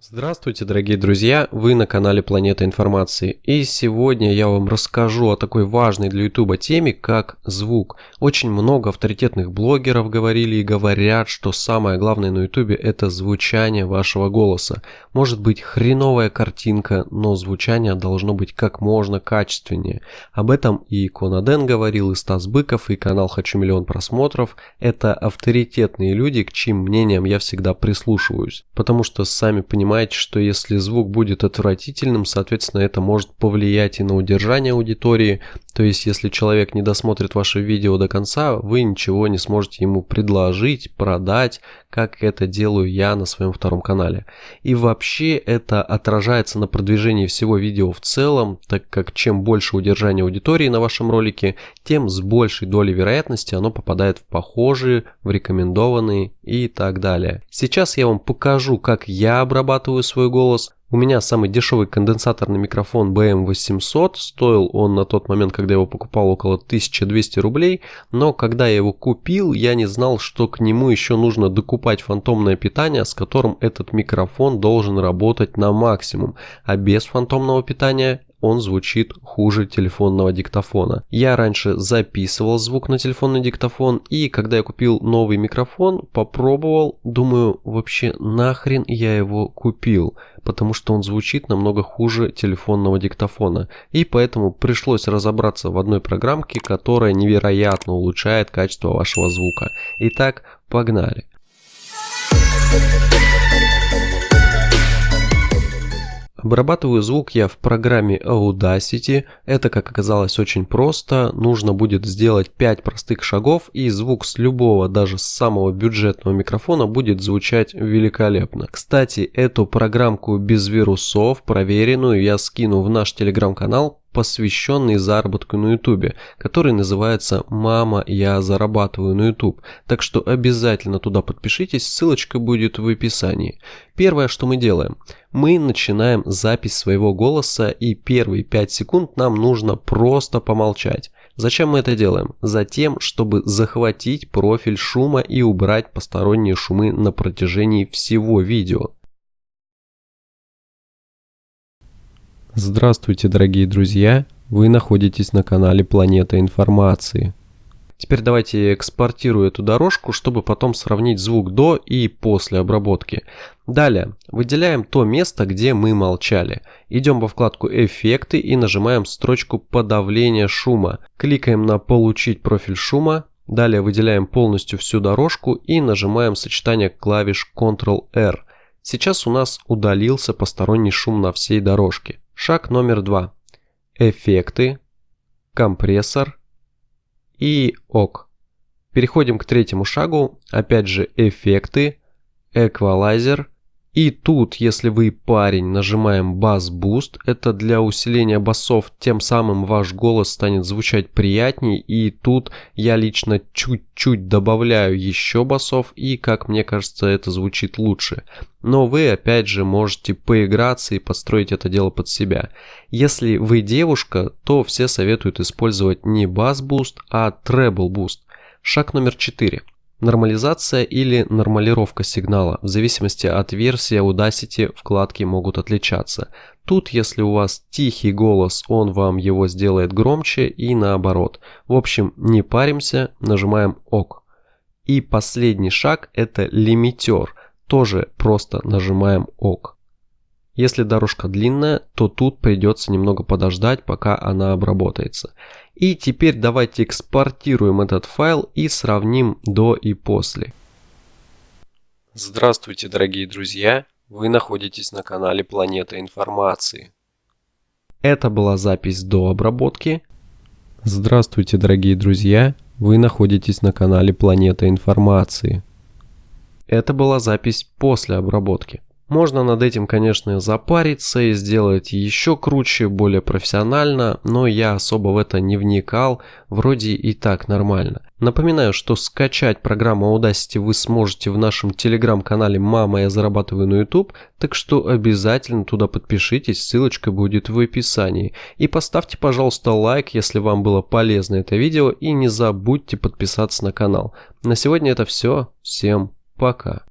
Здравствуйте, дорогие друзья! Вы на канале Планета Информации. И сегодня я вам расскажу о такой важной для YouTube теме, как звук. Очень много авторитетных блогеров говорили и говорят, что самое главное на YouTube это звучание вашего голоса. Может быть хреновая картинка, но звучание должно быть как можно качественнее. Об этом и Конаден говорил, и Стас Быков, и канал Хочу миллион просмотров. Это авторитетные люди, к чьим мнениям я всегда прислушиваюсь. Потому что сами понимаете, понимаете, что если звук будет отвратительным, соответственно, это может повлиять и на удержание аудитории. То есть, если человек не досмотрит ваше видео до конца, вы ничего не сможете ему предложить, продать, как это делаю я на своем втором канале. И вообще это отражается на продвижении всего видео в целом, так как чем больше удержания аудитории на вашем ролике, тем с большей долей вероятности оно попадает в похожие, в рекомендованные и так далее. Сейчас я вам покажу, как я обрабатываю свой голос, у меня самый дешевый конденсаторный микрофон BM800, стоил он на тот момент, когда я его покупал, около 1200 рублей, но когда я его купил, я не знал, что к нему еще нужно докупать фантомное питание, с которым этот микрофон должен работать на максимум, а без фантомного питания он звучит хуже телефонного диктофона. Я раньше записывал звук на телефонный диктофон, и когда я купил новый микрофон, попробовал, думаю, вообще нахрен я его купил, потому что он звучит намного хуже телефонного диктофона, и поэтому пришлось разобраться в одной программке, которая невероятно улучшает качество вашего звука. Итак, погнали. Обрабатываю звук я в программе Audacity. Это, как оказалось, очень просто. Нужно будет сделать 5 простых шагов и звук с любого, даже с самого бюджетного микрофона будет звучать великолепно. Кстати, эту программку без вирусов, проверенную, я скину в наш телеграм-канал посвященный заработку на YouTube, который называется «Мама, я зарабатываю на YouTube». Так что обязательно туда подпишитесь, ссылочка будет в описании. Первое, что мы делаем, мы начинаем запись своего голоса и первые 5 секунд нам нужно просто помолчать. Зачем мы это делаем? Затем, чтобы захватить профиль шума и убрать посторонние шумы на протяжении всего видео. Здравствуйте, дорогие друзья! Вы находитесь на канале Планета Информации. Теперь давайте экспортирую эту дорожку, чтобы потом сравнить звук до и после обработки. Далее, выделяем то место, где мы молчали. Идем во вкладку «Эффекты» и нажимаем строчку «Подавление шума». Кликаем на «Получить профиль шума». Далее выделяем полностью всю дорожку и нажимаем сочетание клавиш Ctrl-R. Сейчас у нас удалился посторонний шум на всей дорожке. Шаг номер два. Эффекты, компрессор и ок. Переходим к третьему шагу. Опять же эффекты, эквалайзер и тут, если вы парень, нажимаем бас Boost, это для усиления басов, тем самым ваш голос станет звучать приятнее. И тут я лично чуть-чуть добавляю еще басов, и как мне кажется, это звучит лучше. Но вы опять же можете поиграться и построить это дело под себя. Если вы девушка, то все советуют использовать не бас Boost, а treble Boost. Шаг номер 4. Нормализация или нормалировка сигнала. В зависимости от версии Audacity вкладки могут отличаться. Тут, если у вас тихий голос, он вам его сделает громче и наоборот. В общем, не паримся, нажимаем ОК. И последний шаг это лимитер. Тоже просто нажимаем ОК. Если дорожка длинная, то тут придется немного подождать, пока она обработается. И теперь давайте экспортируем этот файл и сравним до и после. Здравствуйте, дорогие друзья! Вы находитесь на канале Планета Информации. Это была запись до обработки. Здравствуйте, дорогие друзья! Вы находитесь на канале Планета Информации. Это была запись после обработки. Можно над этим, конечно, запариться и сделать еще круче, более профессионально, но я особо в это не вникал, вроде и так нормально. Напоминаю, что скачать программу Audacity вы сможете в нашем телеграм-канале «Мама, я зарабатываю на YouTube», так что обязательно туда подпишитесь, ссылочка будет в описании. И поставьте, пожалуйста, лайк, если вам было полезно это видео, и не забудьте подписаться на канал. На сегодня это все, всем пока.